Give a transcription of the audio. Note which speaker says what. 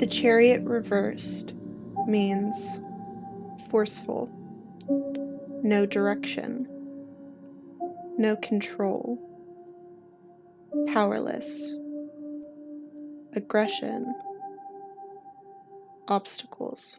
Speaker 1: The chariot reversed means forceful, no direction, no control, powerless, aggression, obstacles.